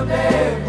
someday.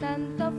Mancha,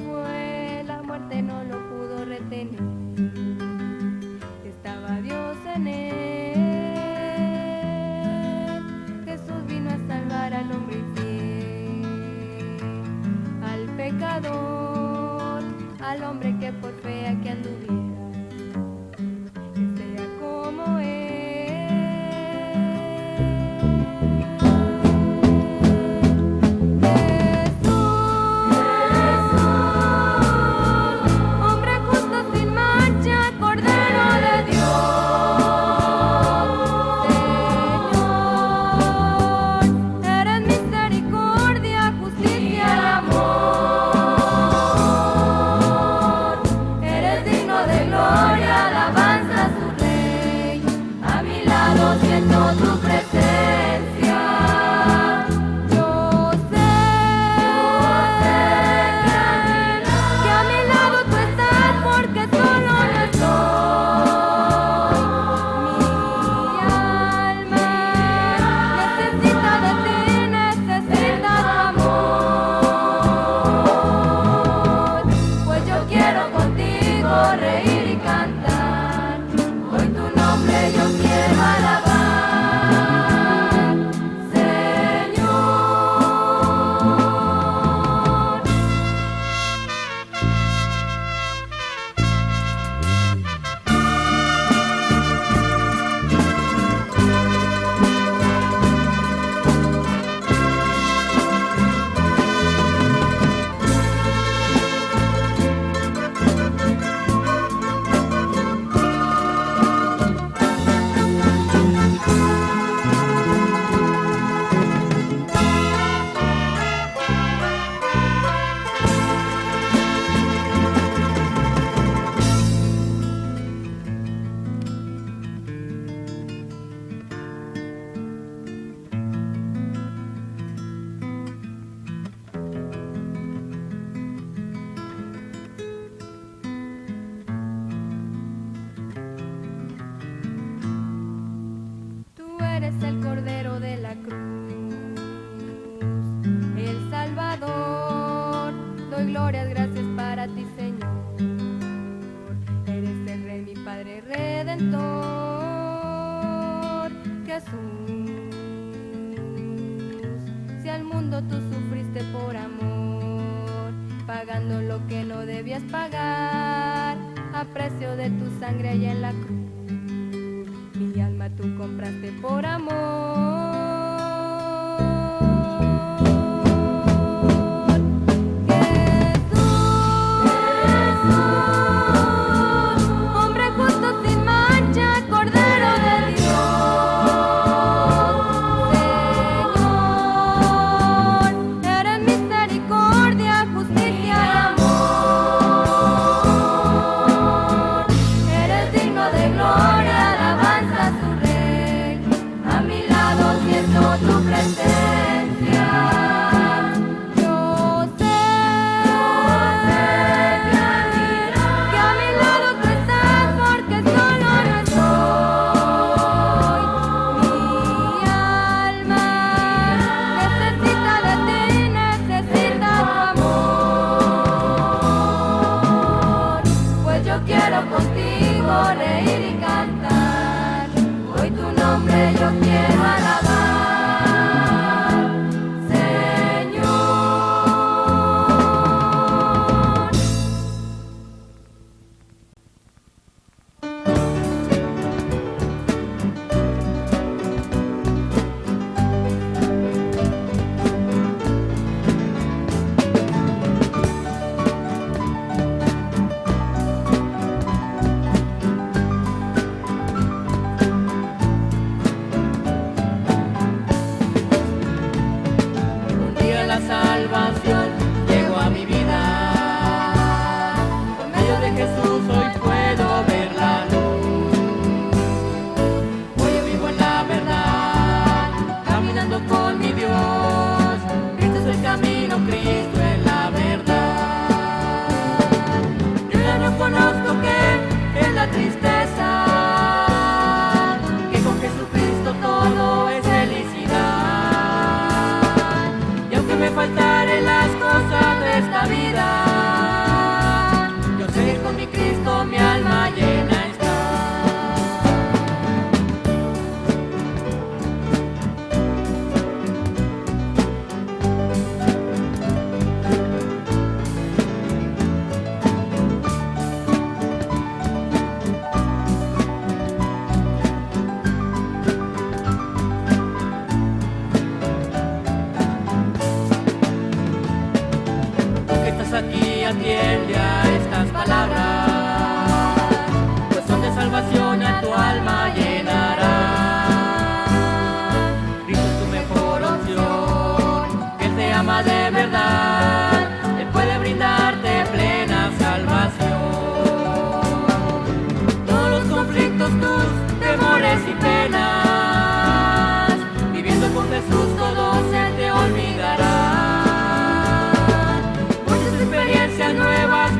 nuevas